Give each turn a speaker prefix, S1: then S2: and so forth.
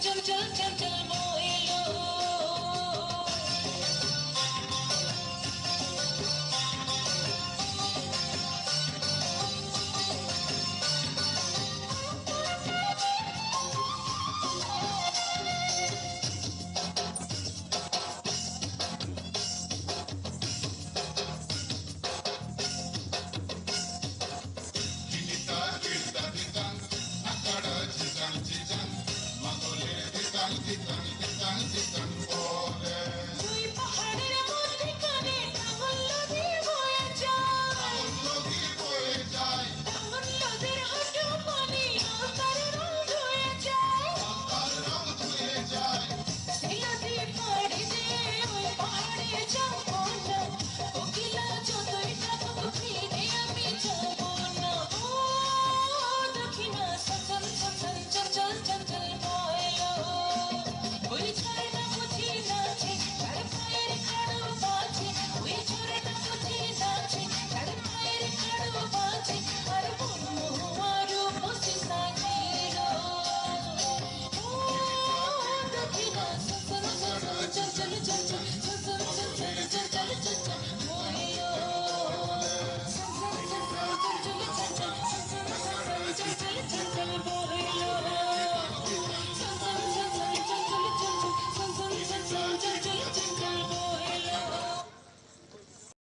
S1: jump, jump, jump, jump.